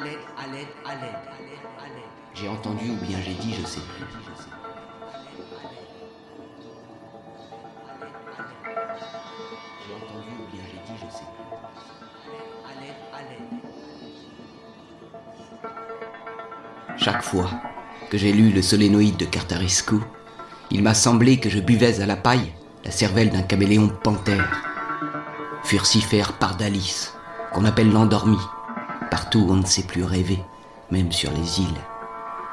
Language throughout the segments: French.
À l'aide, à l'aide, à l'aide, à l'aide. J'ai entendu ou bien j'ai dit, je sais plus. J'ai entendu ou bien j'ai dit, je sais plus. À l'aide, à l'aide. Chaque fois que j'ai lu le solénoïde de Cartarescu, il m'a semblé que je buvais à la paille la cervelle d'un caméléon panthère. Furcifère pardalis, qu'on appelle l'endormi, partout où on ne sait plus rêver, même sur les îles.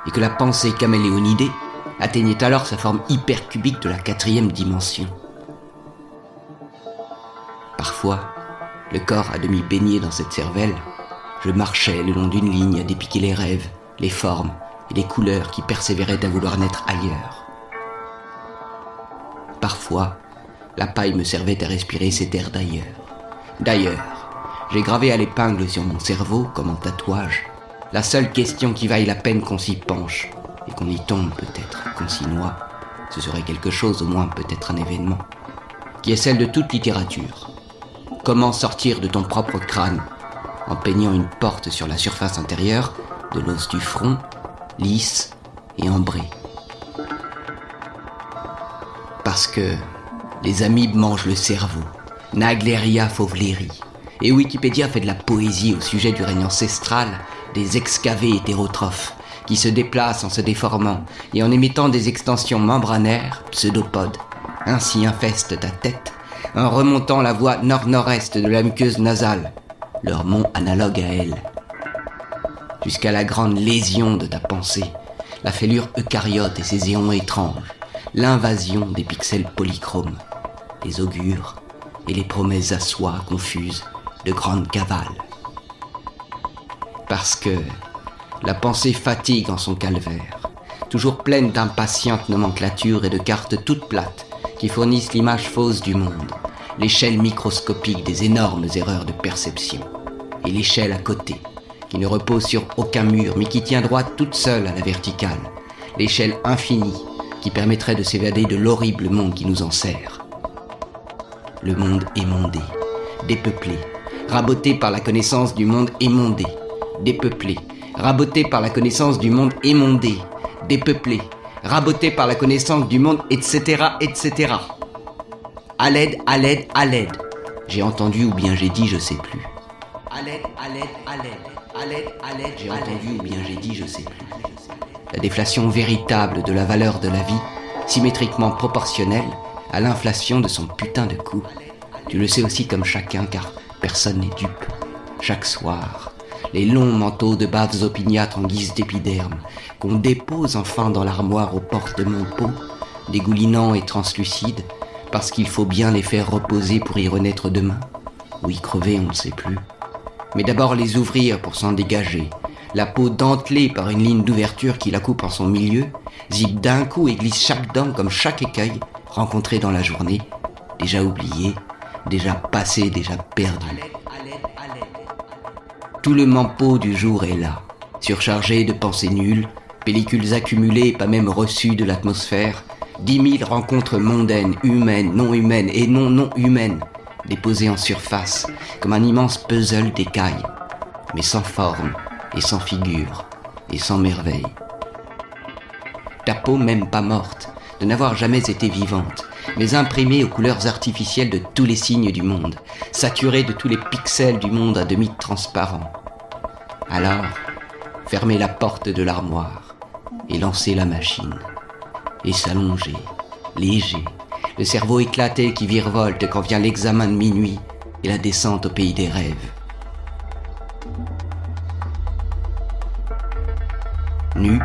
Et que la pensée caméléonidée atteignait alors sa forme hypercubique de la quatrième dimension. Parfois, le corps à demi baigné dans cette cervelle, je marchais le long d'une ligne à dépiquer les rêves, les formes et les couleurs qui persévéraient à vouloir naître ailleurs. Parfois, la paille me servait à respirer cet air d'ailleurs. D'ailleurs, j'ai gravé à l'épingle sur mon cerveau, comme en tatouage, la seule question qui vaille la peine qu'on s'y penche, et qu'on y tombe peut-être, qu'on s'y noie. Ce serait quelque chose, au moins peut-être un événement, qui est celle de toute littérature. Comment sortir de ton propre crâne en peignant une porte sur la surface intérieure de l'os du front, lisse et ambré. Parce que les amibes mangent le cerveau, Nagleria fovleri, et Wikipédia fait de la poésie au sujet du règne ancestral des excavés hétérotrophes qui se déplacent en se déformant et en émettant des extensions membranaires, pseudopodes. Ainsi infeste ta tête en remontant la voie nord-nord-est de la muqueuse nasale, leur mont analogue à elle, jusqu'à la grande lésion de ta pensée, la fêlure eucaryote et ses éons étranges, l'invasion des pixels polychromes, les augures et les promesses à soi confuses de grandes cavales. Parce que la pensée fatigue en son calvaire, toujours pleine d'impatientes nomenclatures et de cartes toutes plates qui fournissent l'image fausse du monde, l'échelle microscopique des énormes erreurs de perception, et l'échelle à côté, qui ne repose sur aucun mur, mais qui tient droite toute seule à la verticale, l'échelle infinie qui permettrait de s'évader de l'horrible monde qui nous enserre. Le monde émondé, dépeuplé, raboté par la connaissance du monde émondé, dépeuplé, raboté par la connaissance du monde émondé, dépeuplé, raboté par la connaissance du monde, etc., etc. À l'aide, à l'aide, à l'aide. J'ai entendu ou bien j'ai dit, je sais plus. À l'aide, à l'aide, à l'aide. À l'aide, à l'aide, J'ai entendu ou bien j'ai dit, je sais plus. La déflation véritable de la valeur de la vie, symétriquement proportionnelle à l'inflation de son putain de coût. Tu le sais aussi comme chacun, car personne n'est dupe. Chaque soir, les longs manteaux de baves opiniâtres en guise d'épiderme, qu'on dépose enfin dans l'armoire aux portes de mon pot, dégoulinants et translucides, parce qu'il faut bien les faire reposer pour y renaître demain, ou y crever, on ne sait plus. Mais d'abord les ouvrir pour s'en dégager, la peau dentelée par une ligne d'ouverture qui la coupe en son milieu, zip d'un coup et glisse chaque dent comme chaque écueil rencontré dans la journée, déjà oublié, déjà passé, déjà perdu. Tout le mampo du jour est là, surchargé de pensées nulles, pellicules accumulées, pas même reçues de l'atmosphère, dix mille rencontres mondaines, humaines, non humaines et non non humaines, déposées en surface, comme un immense puzzle d'écailles, mais sans forme et sans figure et sans merveille. Ta peau même pas morte, de n'avoir jamais été vivante, mais imprimée aux couleurs artificielles de tous les signes du monde, saturée de tous les pixels du monde à demi transparent. Alors, fermez la porte de l'armoire et lancez la machine. Et s'allonger, léger, le cerveau éclaté qui virevolte quand vient l'examen de minuit et la descente au pays des rêves. Nu,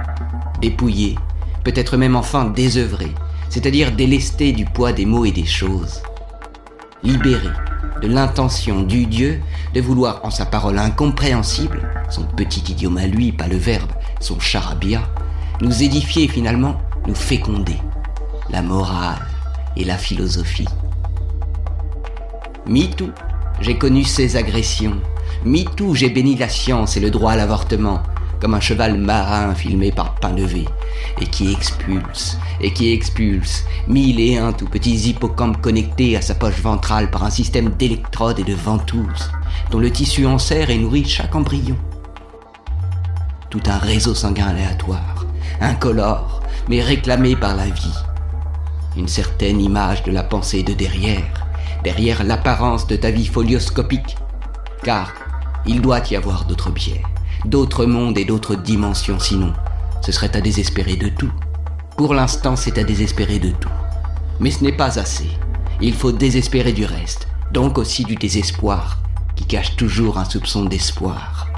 dépouillé, peut-être même enfin désœuvré, c'est-à-dire délesté du poids des mots et des choses. Libéré de l'intention du Dieu de vouloir en sa parole incompréhensible, son petit idiome à lui, pas le verbe, son charabia, nous édifier finalement, nous féconder, la morale et la philosophie. MeToo, j'ai connu ces agressions. MeToo, j'ai béni la science et le droit à l'avortement, comme un cheval marin filmé par Painlevé, et qui expulse, et qui expulse, mille et un tout petits hippocampes connectés à sa poche ventrale par un système d'électrodes et de ventouses, dont le tissu en serre et nourrit chaque embryon. tout un réseau sanguin aléatoire, incolore, mais réclamé par la vie. Une certaine image de la pensée de derrière, derrière l'apparence de ta vie folioscopique, car il doit y avoir d'autres biais, d'autres mondes et d'autres dimensions, sinon ce serait à désespérer de tout. Pour l'instant, c'est à désespérer de tout. Mais ce n'est pas assez. Il faut désespérer du reste, donc aussi du désespoir, qui cache toujours un soupçon d'espoir.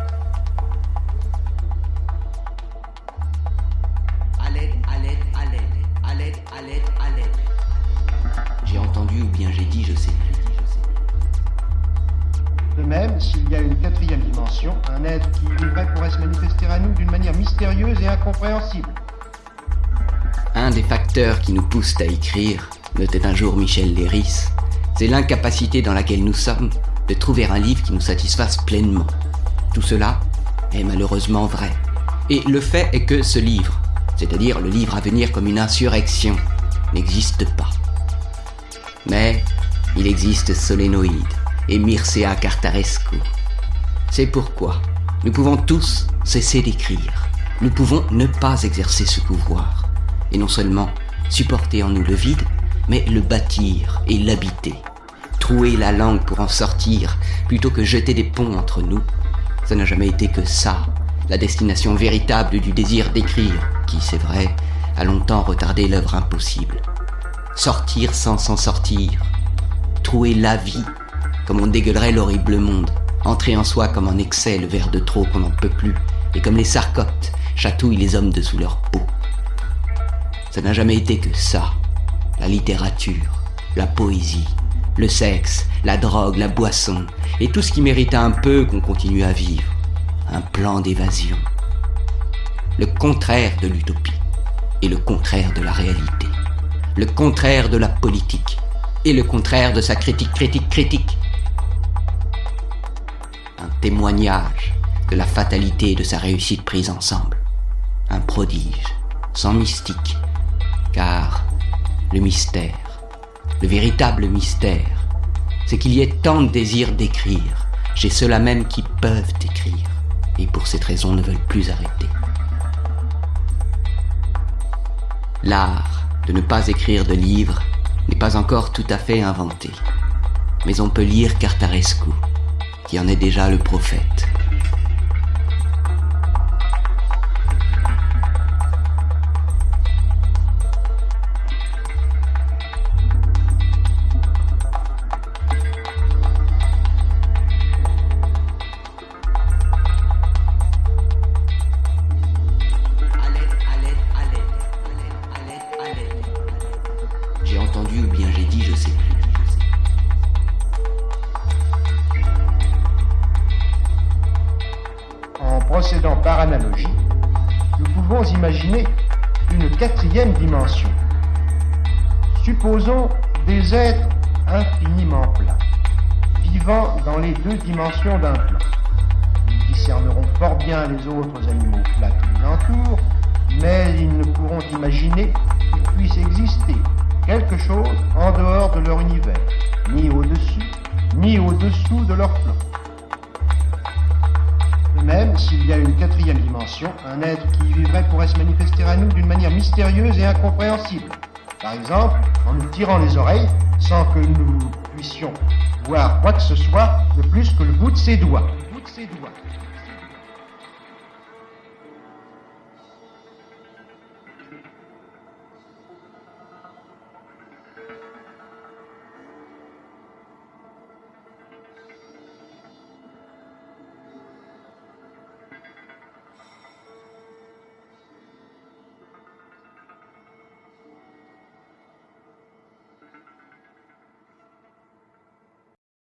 Un être qui vivrait pourrait se manifester à nous d'une manière mystérieuse et incompréhensible. Un des facteurs qui nous poussent à écrire, notait un jour Michel Léris, c'est l'incapacité dans laquelle nous sommes de trouver un livre qui nous satisfasse pleinement. Tout cela est malheureusement vrai. Et le fait est que ce livre, c'est-à-dire le livre à venir comme une insurrection, n'existe pas. Mais il existe Solénoïde et Mircea Cartarescu. C'est pourquoi nous pouvons tous cesser d'écrire. Nous pouvons ne pas exercer ce pouvoir. Et non seulement supporter en nous le vide, mais le bâtir et l'habiter. Trouer la langue pour en sortir, plutôt que jeter des ponts entre nous. Ça n'a jamais été que ça, la destination véritable du désir d'écrire, qui, c'est vrai, a longtemps retardé l'œuvre impossible. Sortir sans s'en sortir. Trouver la vie, comme on dégueulerait l'horrible monde. Entrer en soi comme en excès le verre de trop qu'on n'en peut plus, et comme les sarcotes chatouillent les hommes dessous leur peau. Ça n'a jamais été que ça. La littérature, la poésie, le sexe, la drogue, la boisson, et tout ce qui mérite un peu qu'on continue à vivre. Un plan d'évasion. Le contraire de l'utopie et le contraire de la réalité. Le contraire de la politique et le contraire de sa critique, critique, critique. Témoignage de la fatalité de sa réussite prise ensemble. Un prodige, sans mystique, car le mystère, le véritable mystère, c'est qu'il y ait tant de désir d'écrire chez ceux-là même qui peuvent écrire, et pour cette raison ne veulent plus arrêter. L'art de ne pas écrire de livres n'est pas encore tout à fait inventé, mais on peut lire Cartarescu, qui en est déjà le prophète. Procédant par analogie, nous pouvons imaginer une quatrième dimension. Supposons des êtres infiniment plats, vivant dans les deux dimensions d'un plan. Ils discerneront fort bien les autres animaux plats qui les entourent, mais ils ne pourront imaginer qu'il puisse exister quelque chose en dehors de leur univers, ni au-dessus, ni au-dessous de leur plan. Même, s'il y a une quatrième dimension, un être qui y vivrait pourrait se manifester à nous d'une manière mystérieuse et incompréhensible. Par exemple, en nous tirant les oreilles sans que nous puissions voir quoi que ce soit de plus que le bout de ses doigts. Le bout de ses doigts.